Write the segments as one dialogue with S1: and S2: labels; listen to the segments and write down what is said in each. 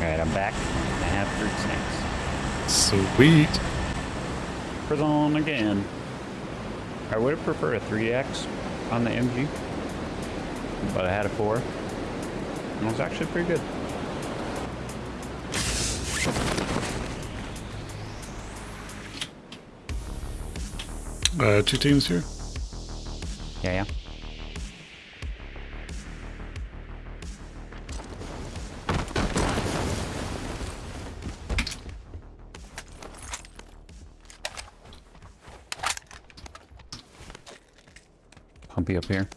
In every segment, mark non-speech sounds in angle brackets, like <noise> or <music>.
S1: Alright, I'm back. I have fruit snacks.
S2: Sweet.
S1: Prison again. I would have preferred a 3X on the MG, but I had a 4. And it was actually pretty good.
S2: Uh, two teams here.
S1: Pumpy up here.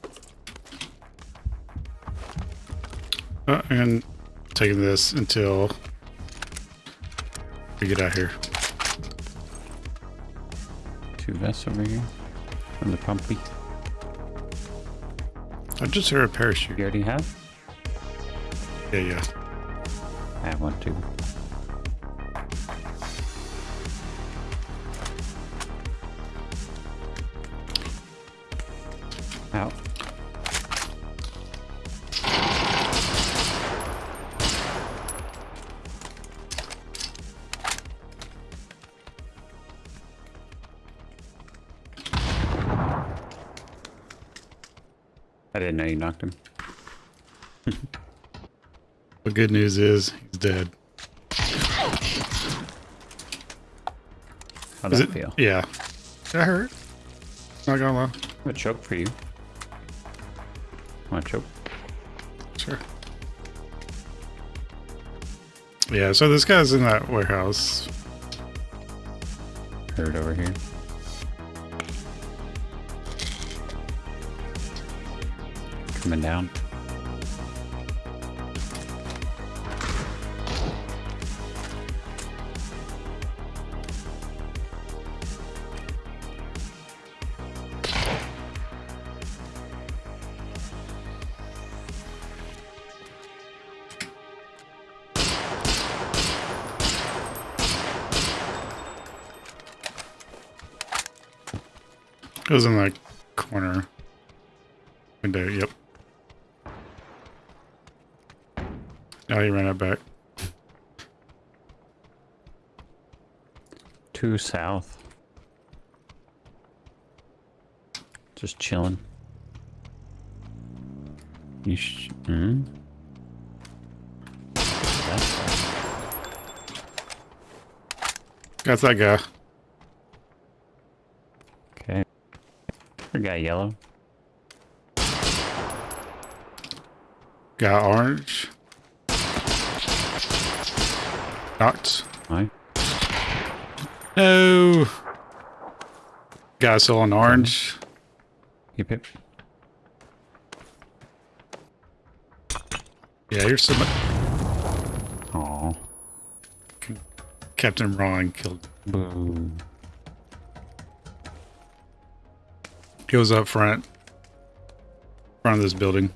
S2: Uh, and taking this until we get out here.
S1: Two vests over here. From the pumpy.
S2: I just heard a parachute.
S1: You already have?
S2: Yeah, yeah.
S1: I have one too. Out. I didn't know you knocked him.
S2: The good news is he's dead. How
S1: does
S2: it?
S1: feel?
S2: Yeah. That hurt. Not gonna lie.
S1: I have a choke for you. Want a choke?
S2: Sure. Yeah, so this guy's in that warehouse.
S1: Heard over here. Coming down.
S2: It was in that corner window. Yep. Now he ran it back.
S1: Two south. Just chilling. You sh- hmm? That's
S2: Got that guy.
S1: okay. Got yellow.
S2: Got orange. Knocked.
S1: Aye.
S2: No. Guy still on orange.
S1: Yep, yep.
S2: Yeah, you're so much.
S1: Aw.
S2: Captain Ron killed.
S1: Boo.
S2: Was up front. Front of this building.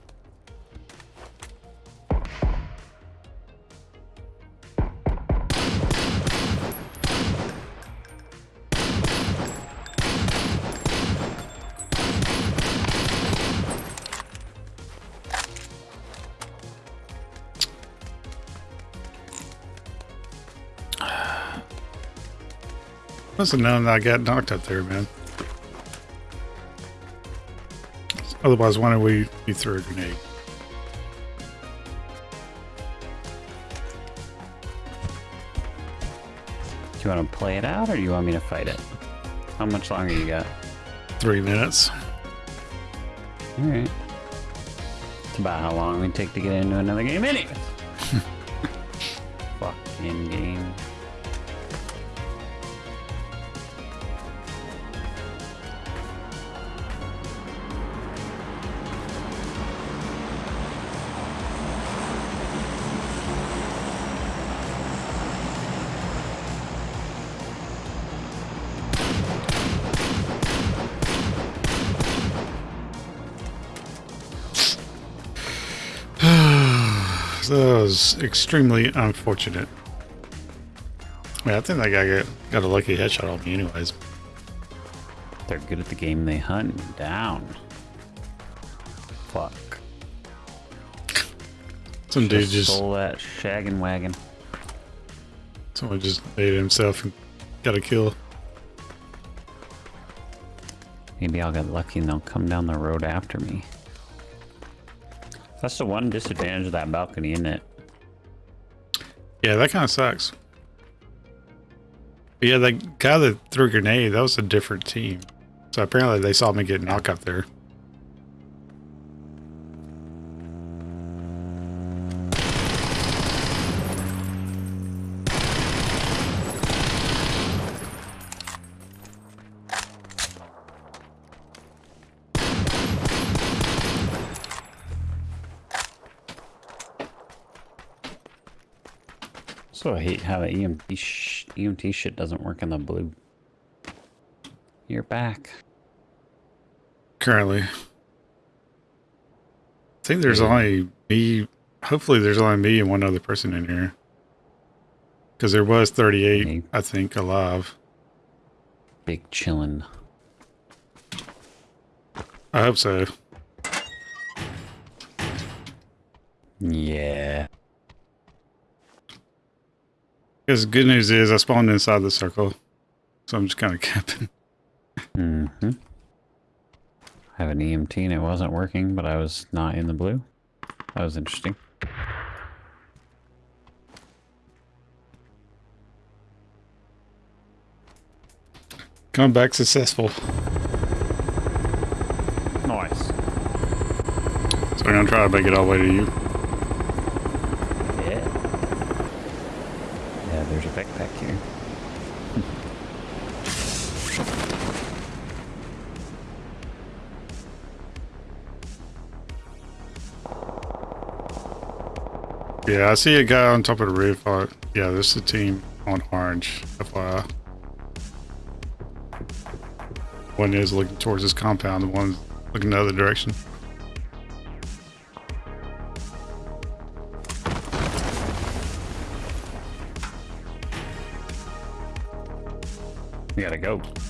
S2: Must have known that I got knocked up there, man. Otherwise, why don't we you throw a grenade?
S1: Do you want to play it out or do you want me to fight it? How much longer you got?
S2: Three minutes.
S1: Alright. It's about how long we take to get into another game anyways. <laughs> Fucking game.
S2: That was extremely unfortunate. Yeah, I think that guy got, got a lucky headshot on me anyways.
S1: They're good at the game they hunt down. Fuck.
S2: Some dude
S1: Just
S2: just
S1: stole that shaggin' wagon.
S2: Someone just made himself and got a kill.
S1: Maybe I'll get lucky and they'll come down the road after me. That's the one disadvantage of that balcony, isn't it?
S2: Yeah, that kind of sucks. But yeah, that guy that threw a grenade, that was a different team. So apparently they saw me get knocked up there.
S1: So I hate how the EMT, sh EMT shit doesn't work in the blue. You're back.
S2: Currently. I think there's
S1: Yeah.
S2: only me. Hopefully there's only me and one other person in here. Because there was 38,
S1: Me.
S2: I think, alive.
S1: Big chillin'.
S2: I hope so.
S1: Yeah.
S2: Because the good news is I spawned inside the circle. So I'm just kind of camping.
S1: Mm-hmm. I have an EMT and it wasn't working, but I was not in the blue. That was interesting.
S2: Come back successful.
S1: Nice.
S2: So I'm going to try to make it all the way to you.
S1: Yeah. Yeah, backpack here.
S2: Yeah, I see a guy on top of the roof. Uh, yeah, this is a team on orange. FYI. One is looking towards this compound, the one's looking the other direction.
S1: Gotta go.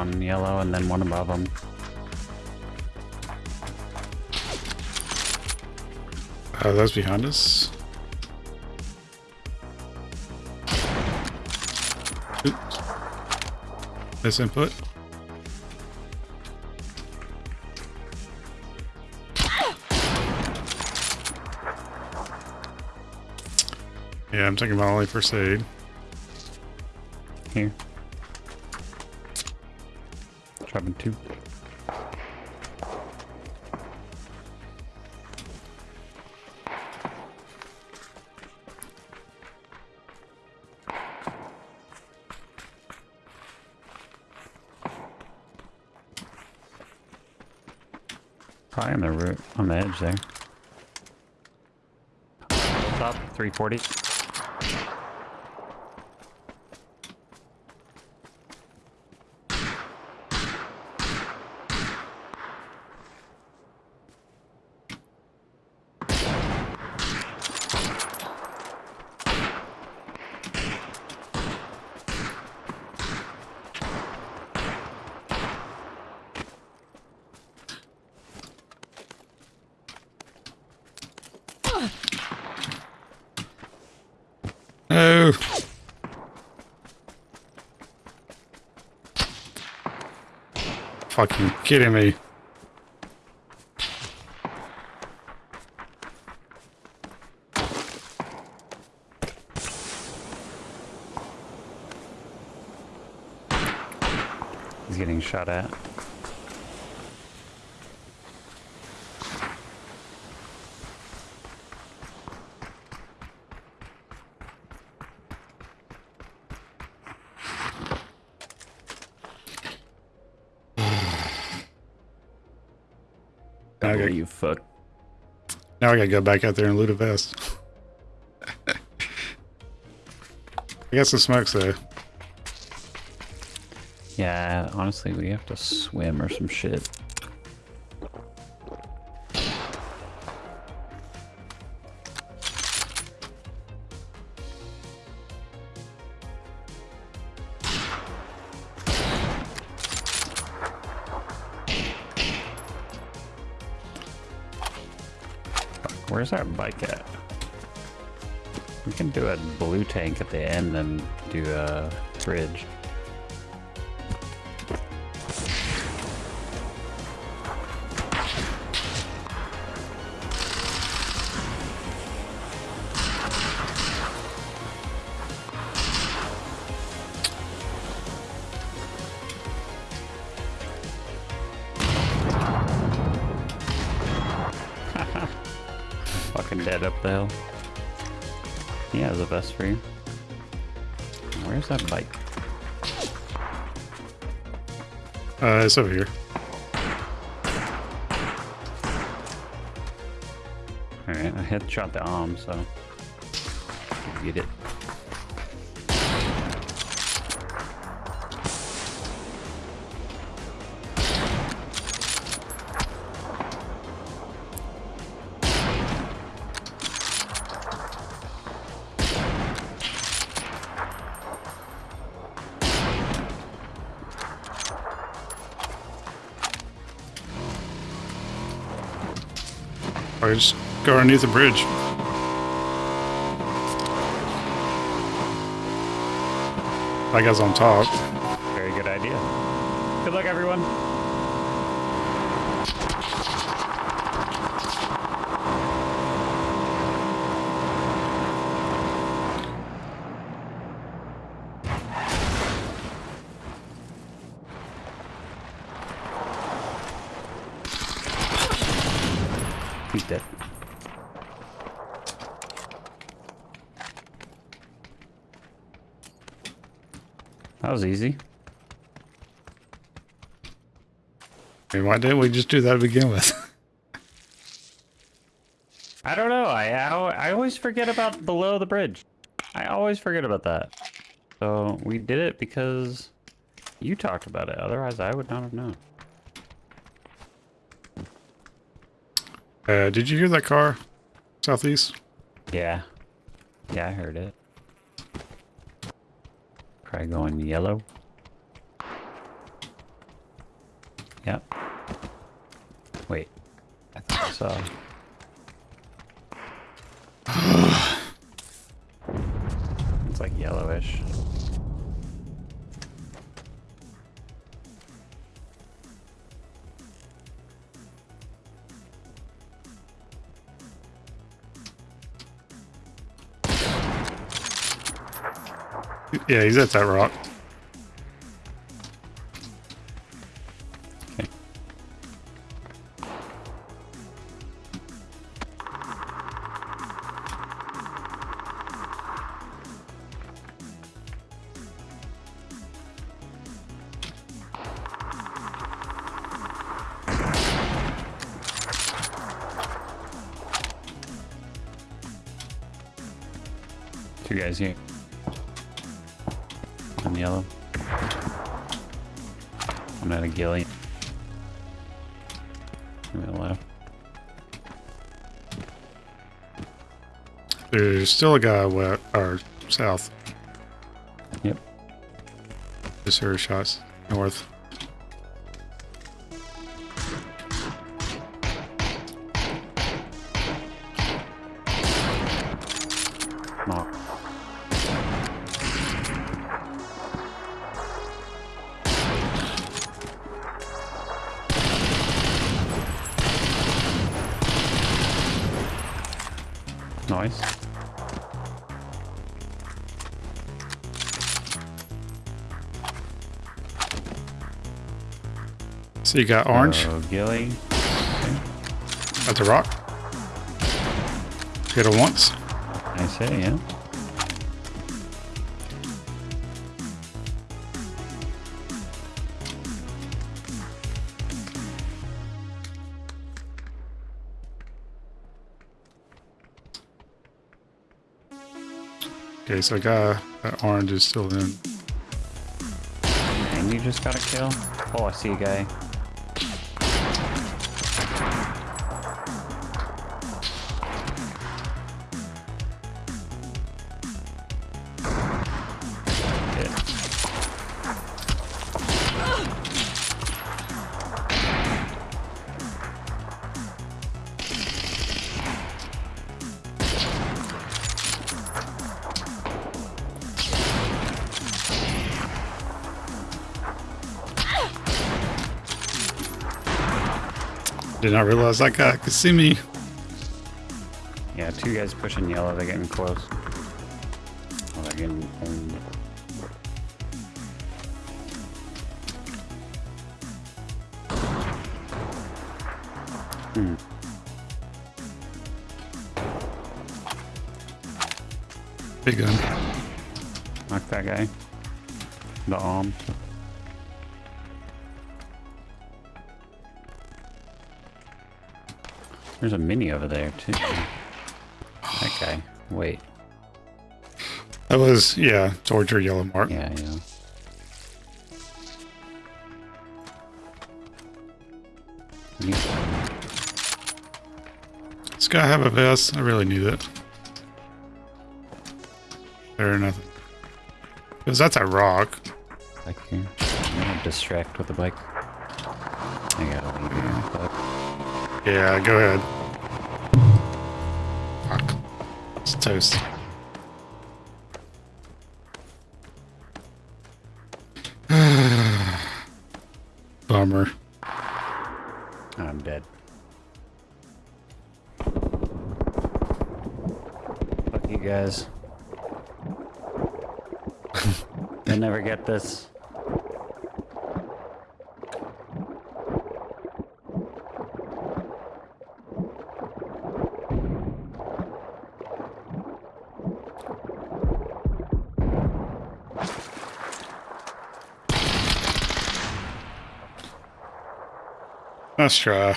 S1: On yellow and then one above them.
S2: Uh, that's behind us. Oops. This input. Yeah, I'm taking my only first aid.
S1: Here. Dropping two. Probably on the root on the edge there. Top 340.
S2: No. Fucking kidding me.
S1: He's getting shot at.
S2: Okay.
S1: Okay. You fuck.
S2: Now I gotta go back out there and loot a vest. I got some smokes though.
S1: Yeah, honestly, we have to swim or some shit. Where's our bike at? We can do a blue tank at the end and do a bridge. Dead up the hill. He has a vest for you. Where's that bike?
S2: Uh, it's over here.
S1: Alright, I headshot the arm, so. Get it.
S2: Just go underneath the bridge. That guy's on top.
S1: Very good idea. Good luck, everyone. He's dead. That was easy.
S2: I mean, why didn't we just do that to begin with? <laughs>
S1: I don't know. I, I I always forget about below the bridge. I always forget about that. So we did it because you talked about it. Otherwise, I would not have known.
S2: Uh, did you hear that car? Southeast?
S1: Yeah. Yeah, I heard it. Probably going yellow. Yep. Wait. I think I saw. it's like yellowish.
S2: Yeah, he's at that rock.
S1: Two guys here. Yellow. I'm at a ghillie. To the left.
S2: There's still a guy west or south.
S1: Yep.
S2: Just heard shots north. So you got orange.
S1: Uh, ghillie.
S2: That's a rock. Hit it once.
S1: I say, yeah.
S2: Okay, so I got that orange is still in.
S1: And you just got a kill? Oh, I see a guy.
S2: Did not realize that guy could see me.
S1: Yeah, two guys pushing yellow. They're getting close. Oh, they're getting owned. Hmm.
S2: Big gun.
S1: Knock that guy. The arm. There's a mini over there too. That guy. Wait.
S2: That was, yeah, towards your yellow mark.
S1: Yeah, yeah.
S2: This guy have a vest. I really need it. Fair enough. Because that's a rock.
S1: I'm gonna distract with the bike. I gotta leave you. But
S2: Yeah, go ahead. Fuck. It's toast. <sighs> Bummer.
S1: I'm dead. Fuck you guys. <laughs> I'll never get this.
S2: Let's try.